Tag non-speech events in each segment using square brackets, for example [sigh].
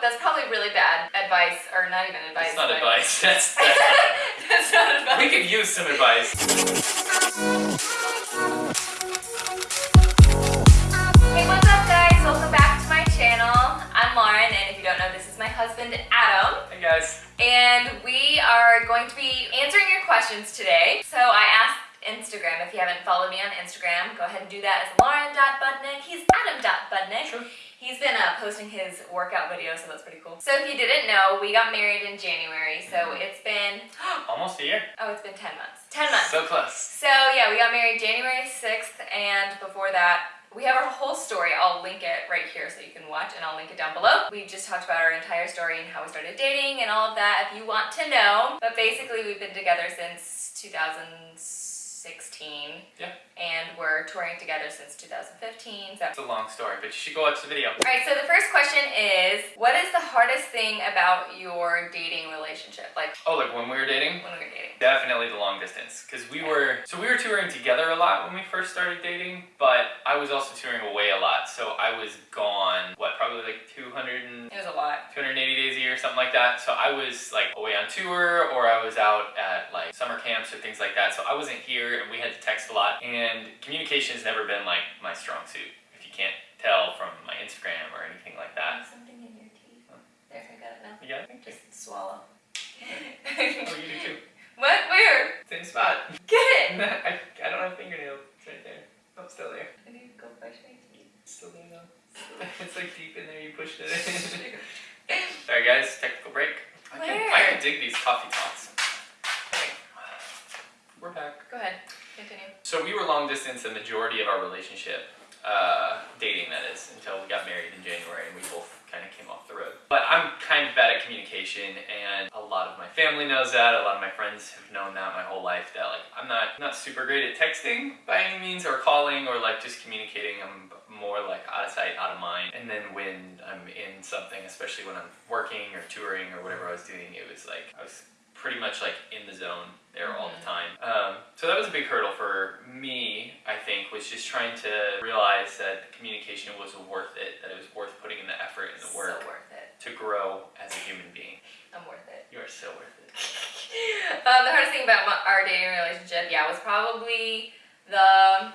that's probably really bad advice, or not even advice. It's not advice. [laughs] That's, [laughs] that's not that's not advice. We could use some advice. Hey, what's up guys? Welcome back to my channel. I'm Lauren, and if you don't know, this is my husband, Adam. Hey guys. And we are going to be answering your questions today. So I asked Instagram, if you haven't followed me on Instagram, go ahead and do that as lauren.budnick. He's adam.budnick. Sure. He's been uh, posting his workout videos, so that's pretty cool. So if you didn't know, we got married in January, so it's been, [gasps] Almost a year. oh, it's been 10 months. 10 months. So close. So yeah, we got married January 6th, and before that, we have our whole story. I'll link it right here so you can watch, and I'll link it down below. We just talked about our entire story and how we started dating and all of that if you want to know. But basically, we've been together since 2016. Yeah. And we're touring together since 2015. So. It's a long story, but you should go watch the video. Alright, so the first question is, what is the hardest thing about your dating relationship? Like, Oh, like when we were dating? when we were dating? Definitely the long distance. Because we were, so we were touring together a lot when we first started dating, but I was also touring away a lot. So I was gone, what, probably like 200 and It was a lot. 280 days year, something like that. So I was like away on tour or I was out at like summer camps or things like that. So I wasn't here and we had to text a lot. And communication has never been like my strong suit, if you can't tell from my Instagram or anything like that. Something in your teeth. There, I got it now. You got it? Just swallow. Oh, you do too. [laughs] what? Where? Same spot. [laughs] Get it! [laughs] I, I don't have fingernails. It's right there. Oh, it's still there. I need to go brush my teeth. Still there though. It's like deep in there. You pushed it in. Sorry guys, technical break. I can, I can dig these coffee talks. We're back. Go ahead. Continue. So we were long distance the majority of our relationship, uh, dating that is, until we got married in January and we both kind of came off the road. But I'm kind of bad at communication and a lot of my family knows that, a lot of my friends have known that my whole life that like I'm not not super great at texting by any means or calling or like just communicating. I'm more like out of sight, out of mind. And then when I'm in something, especially when I'm working or touring or whatever I was doing, it was like I was pretty much like in the zone there all the time. Um, so that was a big hurdle for me, I think, was just trying to realize that communication was worth it, that it was worth putting in the effort and the work So worth it. to grow as a human being. I'm worth it. You are so worth it. [laughs] um, the hardest thing about my, our dating relationship, yeah, was probably the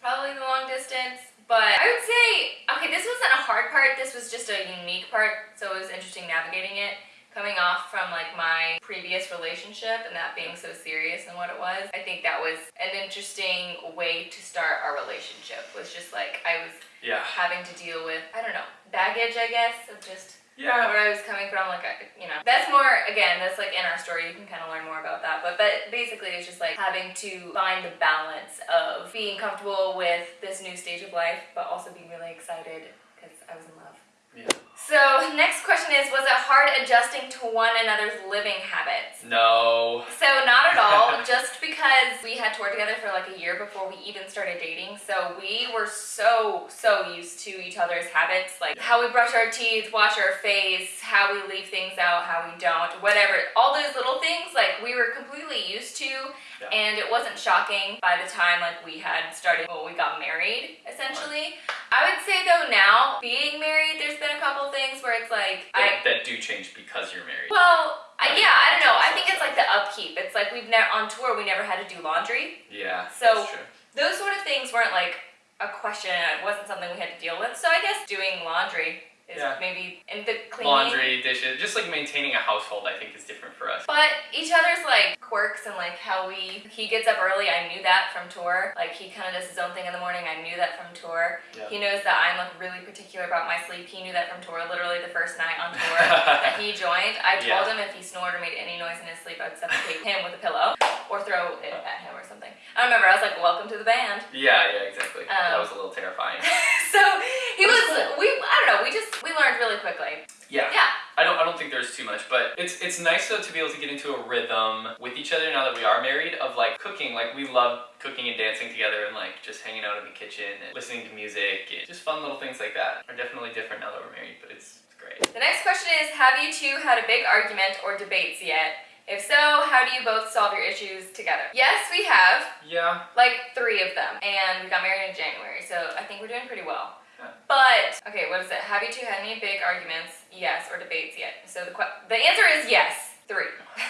probably the long distance. But I would say, okay, this wasn't a hard part. This was just a unique part, so it was interesting navigating it. Coming off from like my previous relationship and that being so serious and what it was, I think that was an interesting way to start our relationship. Was just like I was Yeah. having to deal with, I don't know, baggage, I guess, of just Yeah. where I was coming from, like, I, you know, that's more, again, that's like in our story, you can kind of learn more about that, but, but basically it's just like having to find the balance of being comfortable with this new stage of life, but also being really excited because I was in love. Yeah. So, next question is, was it hard adjusting to one another's living habits? No. So not at all, [laughs] just because we had toured together for like a year before we even started dating. So we were so, so used to each other's habits, like how we brush our teeth, wash our face, how we leave things out, how we don't, whatever. All those little things, like we were completely used to Yeah. and it wasn't shocking by the time like we had started, well, we got married essentially. I would say though now, being married, there's been a couple things where it's like, I, That, that do change because you're married. well, I, yeah, I don't know. I think it's like the upkeep. It's like we've never on tour. We never had to do laundry. Yeah. So- that's true. Those sort of things weren't like a question. It wasn't something we had to deal with. So I guess doing laundry is Yeah. maybe and the cleaning. Laundry, dishes, just like maintaining a household, I think is different for us. But each other's like quirks and like how we he gets up early. I knew that from tour. Like he kind of does his own thing in the morning. I knew that from tour. Yeah. He knows that I'm like really particular about my sleep. He knew that from tour. Literally the first night on tour. [laughs] that he joined, I told Yeah. him if he snored or made any noise in his sleep, I would suffocate him with a pillow or throw it at him or something. I remember I was like, "Welcome to the band." Yeah, yeah, exactly. that Um, was a little terrifying. [laughs] so he was. cool. We I don't know. We just we learned really quickly. Yeah. Yeah. I don't I don't think there's too much, but it's it's nice though to be able to get into a rhythm with each other now that we are married of like cooking. Like we love cooking and dancing together and like just hanging out in the kitchen and listening to music and just fun little things like that are definitely different now that we're married, but it's, it's great. The next question is: Have you two had a big argument or debates yet? If so, how do you both solve your issues together? Yes, we have. Yeah. Like three of them. And we got married in January, so I think we're doing pretty well. But okay, what is it? Have you two had any big arguments? Yes, or debates yet? So the the answer is yes. Three. [laughs]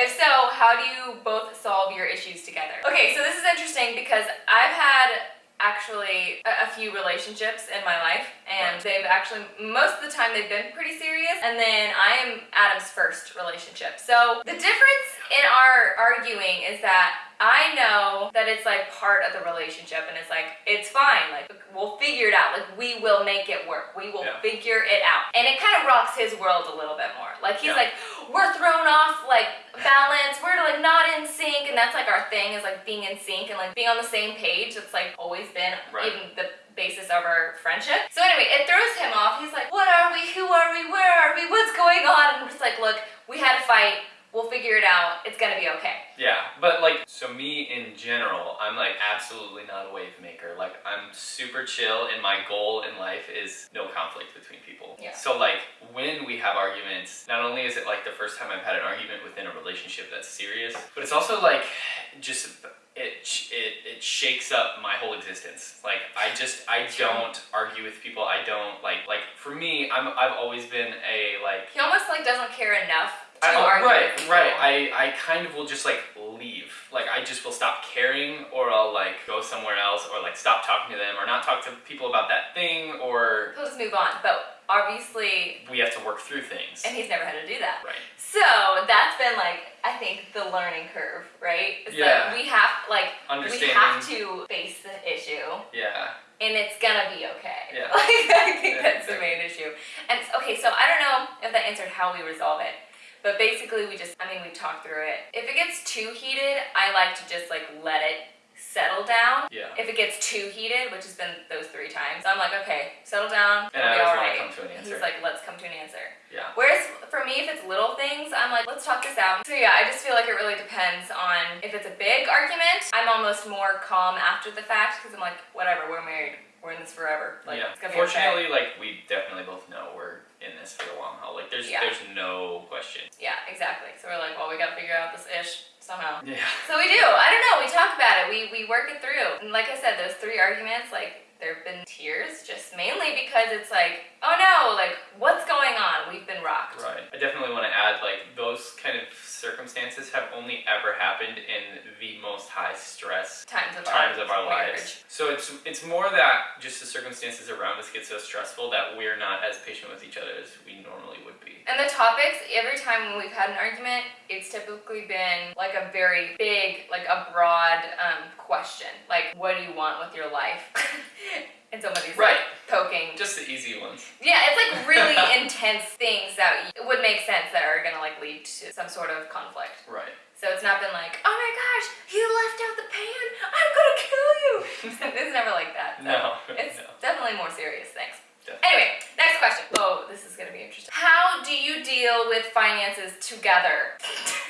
If so, how do you both solve your issues together? Okay, so this is interesting because I've had actually a, a few relationships in my life and they've actually most of the time they've been pretty serious and then I am Adam's first relationship. So the difference in our arguing is that I know that it's like part of the relationship and it's like it's fine like we'll figure it out like we will make it work we will Yeah. figure it out and it kind of rocks his world a little bit more like he's Yeah. like we're thrown off like balance we're like not in sync and that's like our thing is like being in sync and like being on the same page it's like always been Right. even the basis of our friendship so anyway it throws him off he's like what are we who are we where are we what's going on and I'm just like look we had a fight we'll figure it out it's gonna be okay Yeah, but like, so me in general, I'm like absolutely not a wave maker. Like, I'm super chill, and my goal in life is no conflict between people. Yeah. So, like, when we have arguments, not only is it like the first time I've had an argument within a relationship that's serious, but it's also like just it it it shakes up my whole existence. Like, I just I don't argue with people. I don't like like for me, I'm I've always been a like he almost like doesn't care enough I, oh, right, right. I, I kind of will just like leave. Like I just will stop caring, or I'll like go somewhere else, or like stop talking to them, or not talk to people about that thing, or he'll just move on but obviously we have to work through things. and he's never had to do that Right. So that's been like I think the learning curve, right? It's Yeah. like we have like we have to face the issue Yeah. and it's gonna be okay. Yeah. [laughs] Like I think Yeah, that's the main issue. And okay, so I don't know if that answered how we resolve it. But basically we just I mean we talked through it. If it gets too heated, I like to just like let it settle down. Yeah. If it gets too heated, which has been those three times, I'm like, okay, settle down, And it'll I be always wanna alright. come to an answer. He's like, let's come to an answer. Yeah. Whereas for me, if it's little things, I'm like, let's talk this out. So yeah, I just feel like it really depends on if it's a big argument. I'm almost more calm after the fact because I'm like, whatever, we're married, we're in this forever. Like, yeah. it's gonna be okay. Fortunately, like we definitely both know we're in this for the long haul. Like there's Yeah. there's no question. Yeah, exactly. So we're like, well, we gotta figure out this ish somehow. Yeah. So we do. I don't know. We talk about it. We we work it through. And like I said, those three arguments, like there have been tears, just mainly because it's like, oh no, like what's going on? We've been rocked. Right. I definitely want to add like those kind of circumstances have only ever happened in the most high stress Times of times our, of our lives. So it's it's more that just the circumstances around us get so stressful that we're not as patient with each other as we normally would be. And the topics, every time when we've had an argument, it's typically been like a very big, like a broad um, question. Like, what do you want with your life? [laughs] and somebody's Right. like poking. Just the easy ones. Yeah, it's like really [laughs] intense things that would make sense that are gonna like lead to some sort of conflict. Right. So it's not been like, oh my gosh, you left out the pan. I'm gonna kill you. [laughs] it's never like that. So No. [laughs] It's no. definitely more serious things. Definitely. Anyway, next question. Oh, this is gonna be interesting. How do you deal with finances together?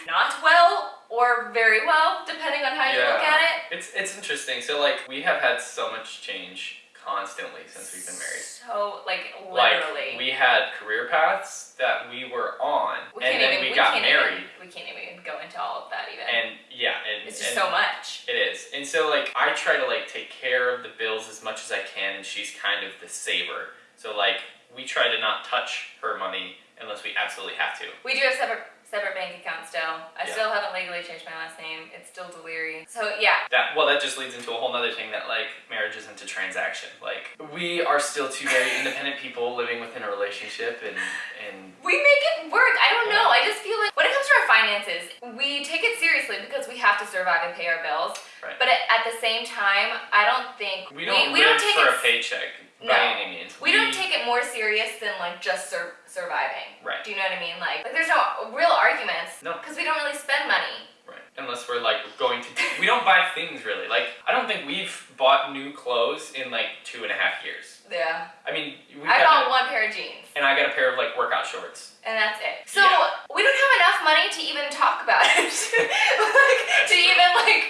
Not well or very well, depending on how you look Yeah. at it. It's interesting. So like we have had so much change constantly since we've been married. So, like, literally. Like we had career paths that we were on, We and then even, we, we got married, Even, we can't even go into all of that even. and yeah, and it's just and so much. It is, and so like I try to like take care of the bills as much as I can, and she's kind of the saver. So like we try to not touch her money unless we absolutely have to. We do have separate separate bank accounts still. I Yeah. still haven't legally changed my last name. It's still Deliri. So yeah, That well, that just leads into a whole other thing that like marriage isn't a transaction. Like we are still two very independent people living within a relationship, and and we make it work. I don't know. I just feel like when it comes to our finances, we take it seriously because we have to survive and pay our bills. Right. But at, at the same time, I don't think we don't we, live don't take for it a paycheck No. by any means. we don't take it more serious than like just sur- surviving. Right. Do you know what I mean? Like, like there's no real arguments. No. Because we don't really spend money. Right. Unless we're like going to, we don't buy things really. Like I don't think we've bought new clothes in like two and a half years. Yeah. I mean, we've I got bought one pair of jeans. and I got a pair of like workout shorts. And that's it. So Yeah. we don't have enough money to even talk about it. [laughs] like That's to true. even like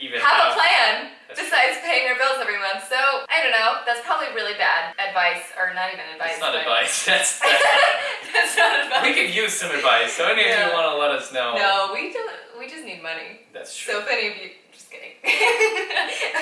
Even have a plan besides paying our bills every month. So I don't know. That's probably really bad advice, or not even advice. [laughs] That's not advice. That's, that's not that's not advice. we could use some advice. So any of you want to let us know. No, we don't. We just need money. That's true. So if any of you, just kidding. [laughs]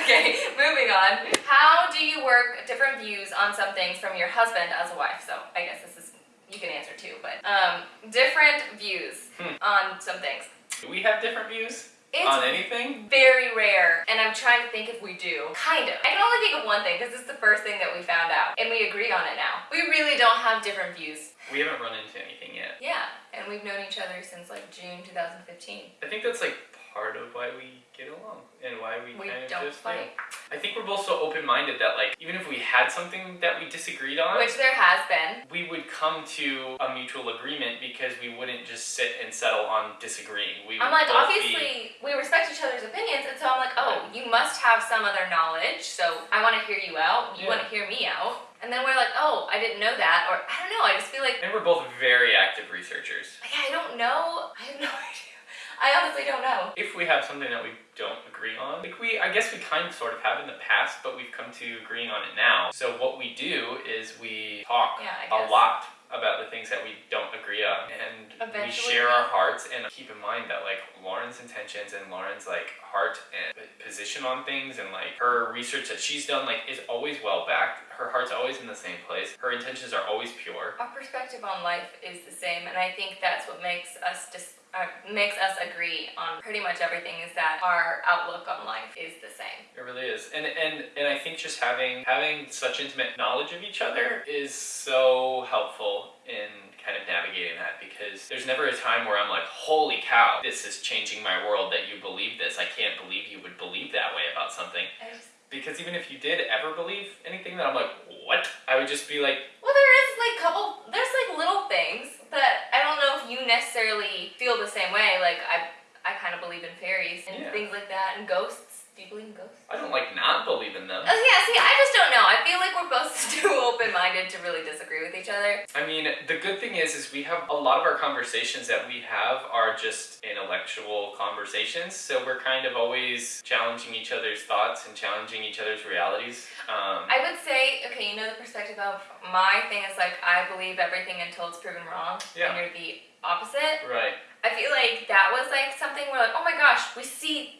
okay, moving on. How do you work different views on some things from your husband as a wife? So I guess this is you can answer too, but um, different views Hmm. on some things. do we have different views It's on anything? very rare, and I'm trying to think if we do. Kind of. I can only think of one thing because it's the first thing that we found out, and we agree on it now. We really don't have different views. We haven't run into anything yet. Yeah, and we've known each other since like June 2015. I think that's like part of why we get along and why we, We kind of don't just fight. I think we're both so open-minded that like even if we had something that we disagreed on, Which there has been. we would come to a mutual agreement because we wouldn't just sit and settle on disagreeing. We would I'm like, obviously, we respect each other's opinions, and so I'm like, oh, you must have some other knowledge, so I want to hear you out, you Yeah. want to hear me out. And then we're like, oh, I didn't know that, or I don't know, I just feel like, and we're both very active researchers. like, I don't know, I have no [laughs] idea. I honestly don't know. If we have something that we don't agree on, like we, I guess we kind of sort of have in the past, but we've come to agreeing on it now. So what we do is we talk Yeah, a lot about the things that we don't agree on, and we share our hearts. And keep in mind that like Lauren's intentions and Lauren's like heart and position on things, and like her research that she's done, like is always well backed. Her heart's always in the same place. Her intentions are always pure. Our perspective on life is the same, and I think that's what makes us dis- uh, makes us agree on pretty much everything. Is that our outlook on life is the same. It really is, and and and I think just having having such intimate knowledge of each other is so helpful in kind of navigating that because there's never a time where I'm like, holy cow, this is changing my world that you believe this. I can't believe you would believe that way about something. Just, Because even if you did ever believe anything that I'm like, what? I would just be like, well, there is like couple. There's like little things that I don't know if you necessarily feel the same way. Like I, I kind of believe in fairies and Yeah. things like that, and ghosts. Do you believe in ghosts? I don't like not believe in them. Oh yeah, see, I just don't know. I feel like we're both [laughs] too open-minded to really disagree with each other. I mean, the good thing is, is we have a lot of our conversations that we have are just intellectual conversations. So we're kind of always challenging each other's thoughts and challenging each other's realities. Um, I would say, okay, you know the perspective of my thing is like I believe everything until it's proven wrong, Yeah. and you're the opposite. right. I feel like that was like something where like, oh my gosh, we see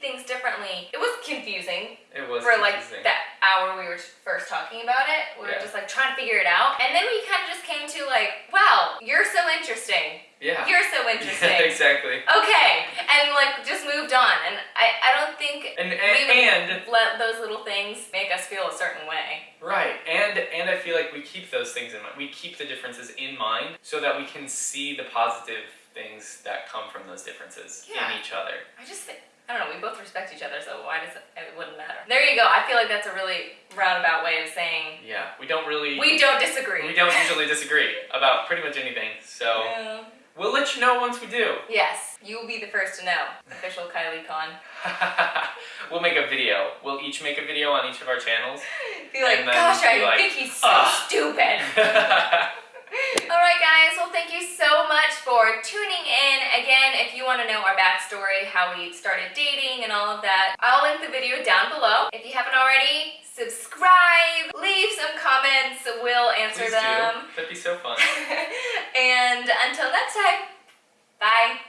differently. It was confusing It was for like that hour we were first talking about it. We were Yeah. just like trying to figure it out, and then we kind of just came to like, wow, you're so interesting. Yeah. You're so [laughs] interesting. exactly. okay, and like just moved on, and I I don't think And we and, and let those little things make us feel a certain way. right. And and I feel like we keep those things in mind. We keep the differences in mind so that we can see the positive things that come from those differences Yeah. in each other. I just think, I don't know, we both respect each other, so why does it, it wouldn't matter. There you go. I feel like that's a really roundabout way of saying Yeah. We don't really we don't disagree. we don't usually disagree about pretty much anything. So Yeah. we'll let you know once we do. Yes, you will be the first to know. Official Kylie Con. [laughs] we'll make a video. We'll each make a video on each of our channels. [laughs] Be like, gosh, I be like, think he's so "Ugh." stupid. [laughs] Alright guys, well thank you so much for tuning in. Again, if you want to know our backstory, how we started dating and all of that, I'll link the video down below. If you haven't already, subscribe, leave some comments, we'll answer Please them. do. That'd be so fun. [laughs] and until next time, bye.